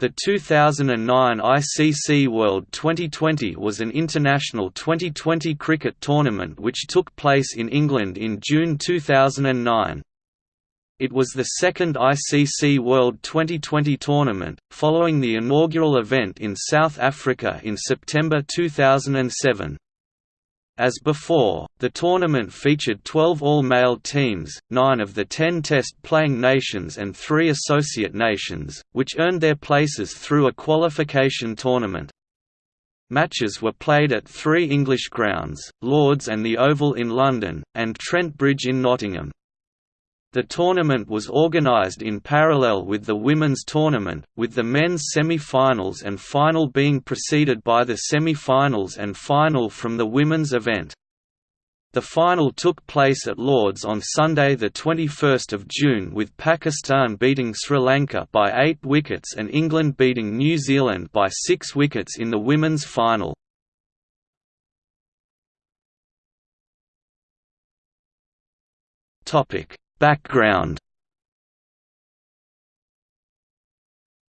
The 2009 ICC World Twenty20 was an international Twenty20 cricket tournament which took place in England in June 2009. It was the second ICC World Twenty20 tournament, following the inaugural event in South Africa in September 2007. As before, the tournament featured 12 all-male teams, nine of the ten test-playing nations and three associate nations, which earned their places through a qualification tournament. Matches were played at three English grounds, Lords and the Oval in London, and Trent Bridge in Nottingham. The tournament was organised in parallel with the women's tournament, with the men's semi-finals and final being preceded by the semi-finals and final from the women's event. The final took place at Lords on Sunday 21 June with Pakistan beating Sri Lanka by 8 wickets and England beating New Zealand by 6 wickets in the women's final. Background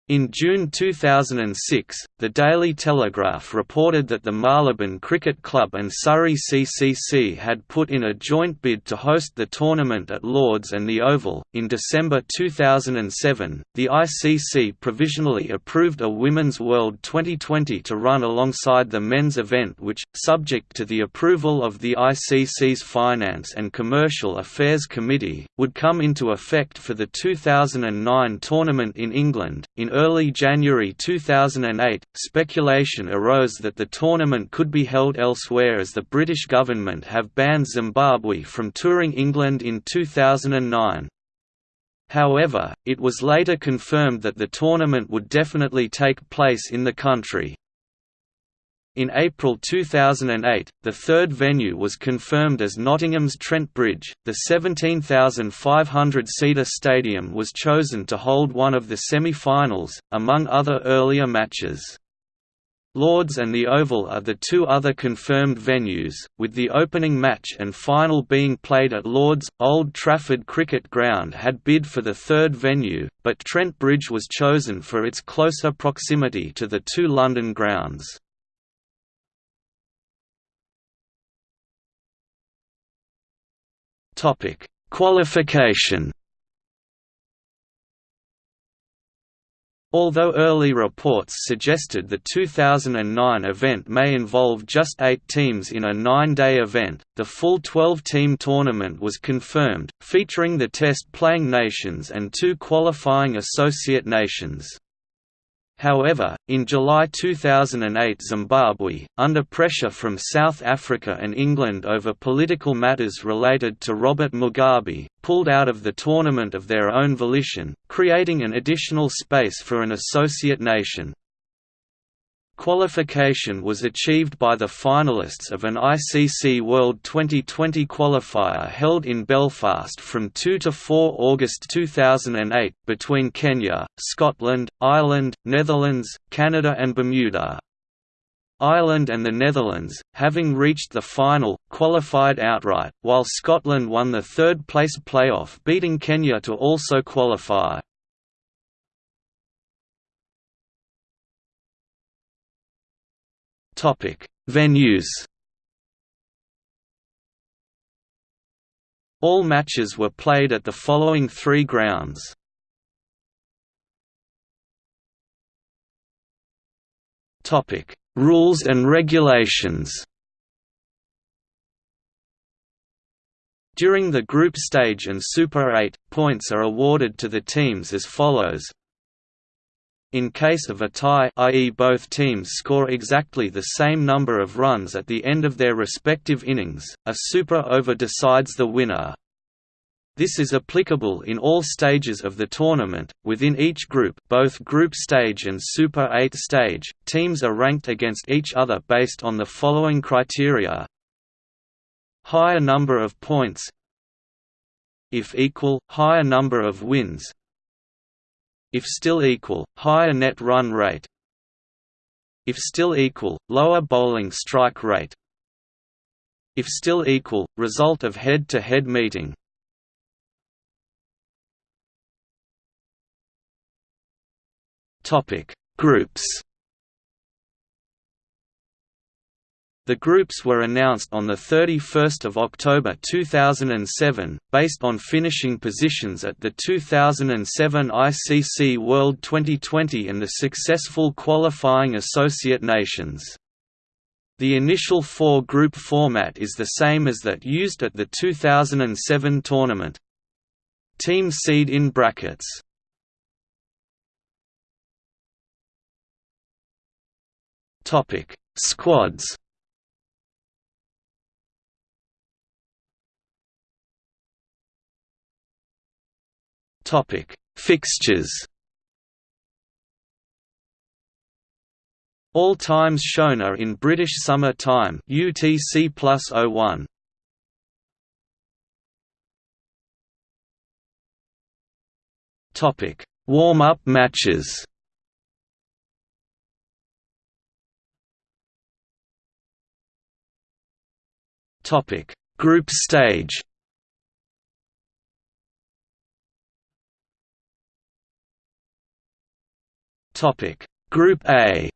In June 2006, the Daily Telegraph reported that the Marylebone Cricket Club and Surrey CCC had put in a joint bid to host the tournament at Lords and the Oval. In December 2007, the ICC provisionally approved a Women's World Twenty20 to run alongside the men's event, which, subject to the approval of the ICC's Finance and Commercial Affairs Committee, would come into effect for the 2009 tournament in England. In early January 2008, speculation arose that the tournament could be held elsewhere as the British government have banned Zimbabwe from touring England in 2009. However, it was later confirmed that the tournament would definitely take place in the country. In April 2008, the third venue was confirmed as Nottingham's Trent Bridge. The 17,500-seater stadium was chosen to hold one of the semi-finals, among other earlier matches. Lords and the Oval are the two other confirmed venues, with the opening match and final being played at Lords. Old Trafford Cricket Ground had bid for the third venue, but Trent Bridge was chosen for its closer proximity to the two London grounds. Topic: Qualification. Although early reports suggested the 2009 event may involve just eight teams in a nine-day event, the full 12-team tournament was confirmed, featuring the test-playing nations and two qualifying associate nations. However, in July 2008 Zimbabwe, under pressure from South Africa and England over political matters related to Robert Mugabe, pulled out of the tournament of their own volition, creating an additional space for an associate nation. Qualification was achieved by the finalists of an ICC World Twenty20 qualifier held in Belfast from 2 to 4 August 2008, between Kenya, Scotland, Ireland, Netherlands, Canada and Bermuda. Ireland and the Netherlands, having reached the final, qualified outright, while Scotland won the third-place playoff beating Kenya to also qualify. Venues. All matches were played at the following three grounds. Topic: Rules and regulations. During the group stage and Super 8, points are awarded to the teams as follows in case of a tie i.e. both teams score exactly the same number of runs at the end of their respective innings, a super over decides the winner. This is applicable in all stages of the tournament. Within each group, both group stage and Super 8 stage, teams are ranked against each other based on the following criteria: higher number of points, if equal, higher number of wins, if still equal, higher net run rate. If still equal, lower bowling strike rate. If still equal, result of head-to-head -head meeting – Groups The groups were announced on 31 October 2007, based on finishing positions at the 2007 ICC World Twenty20 and the successful qualifying associate nations. The initial four-group format is the same as that used at the 2007 tournament. Team seed in brackets Squads Topic: Fixtures. All times shown are in British Summer Time (UTC +01). Topic: Warm-up matches. Topic: Group stage. Topic. Group A.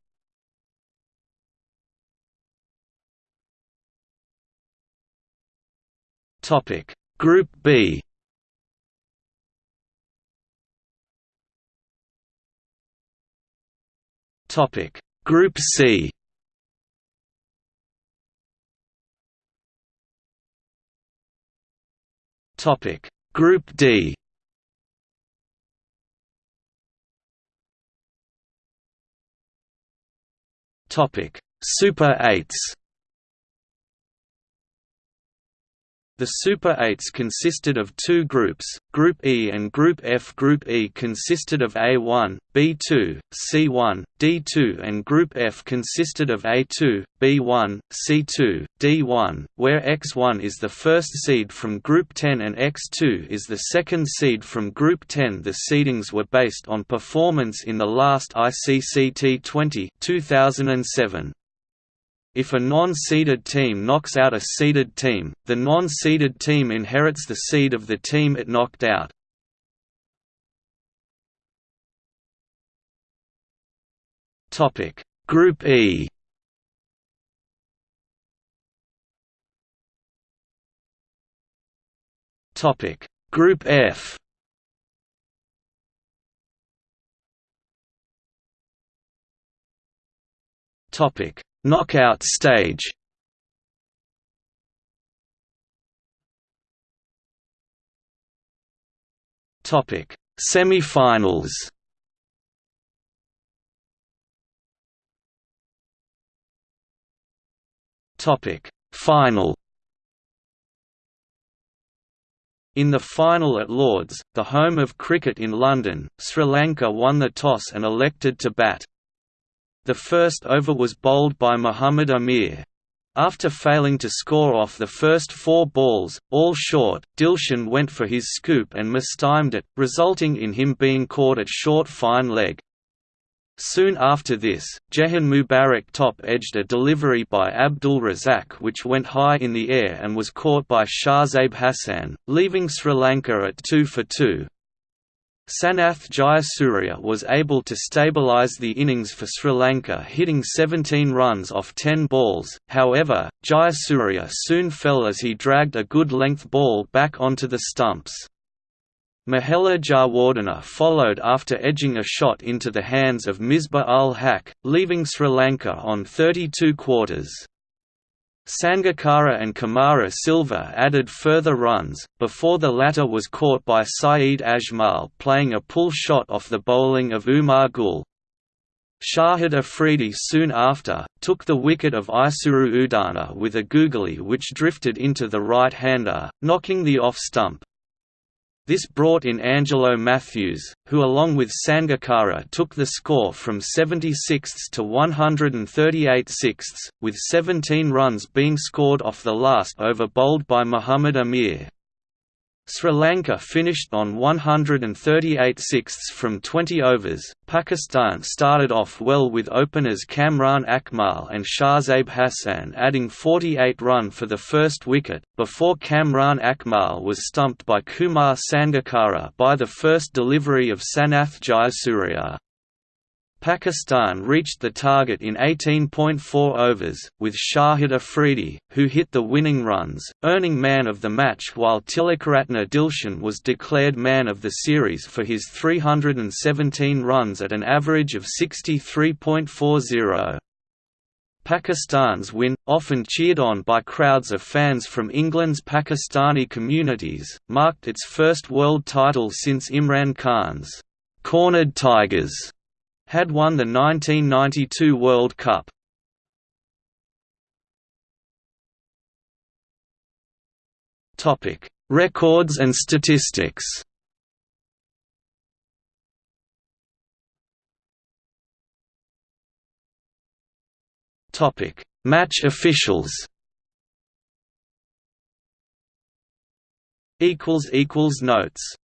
Topic. Group B. Topic. Group C. Topic. Group D Topic: Super 8s. The Super 8s consisted of two groups, Group E and Group F. Group E consisted of A1, B2, C1, D2 and Group F consisted of A2, B1, C2, D1, where X1 is the first seed from Group 10 and X2 is the second seed from Group 10 The seedings were based on performance in the last ICC T20 2007. If a non-seeded team knocks out a seeded team, the non-seeded team inherits the seed of the team it knocked out. Topic. Group E. Topic. Group F. Topic Knockout stage. Topic Semi-finals. Topic Final. In the final at Lords, the home of cricket in London, Sri Lanka won the toss and elected to bat. The first over was bowled by Muhammad Amir. After failing to score off the first four balls, all short, Dilshan went for his scoop and mistimed it, resulting in him being caught at short fine leg. Soon after this, Jehan Mubarak top-edged a delivery by Abdul Razzaq which went high in the air and was caught by Shahzaib Hasan, leaving Sri Lanka at 2 for 2. Sanath Jayasuriya was able to stabilise the innings for Sri Lanka hitting 17 runs off 10 balls, however, Jayasuriya soon fell as he dragged a good length ball back onto the stumps. Mahela Jayawardene followed after edging a shot into the hands of Misbah ul Haq, leaving Sri Lanka on 32 quarters. Sangakkara and Chamara Silva added further runs, before the latter was caught by Saeed Ajmal playing a pull shot off the bowling of Umar Gul. Shahid Afridi soon after, took the wicket of Isuru Udana with a googly which drifted into the right-hander, knocking the off-stump. This brought in Angelo Mathews, who along with Sangakkara took the score from 76 to 138 sixths, with 17 runs being scored off the last over bowled by Muhammad Amir. Sri Lanka finished on 138 sixths from 20 overs. Pakistan started off well with openers Kamran Akmal and Shahzaib Hasan adding 48 run for the first wicket, before Kamran Akmal was stumped by Kumar Sangakkara by the first delivery of Sanath Jayasuriya. Pakistan reached the target in 18.4 overs, with Shahid Afridi, who hit the winning runs, earning man of the match while Tilakaratne Dilshan was declared man of the series for his 317 runs at an average of 63.40. Pakistan's win, often cheered on by crowds of fans from England's Pakistani communities, marked its first world title since Imran Khan's «Cornered Tigers» had won the 1992 World Cup. Records and statistics Topic: Match officials. Equals equals notes.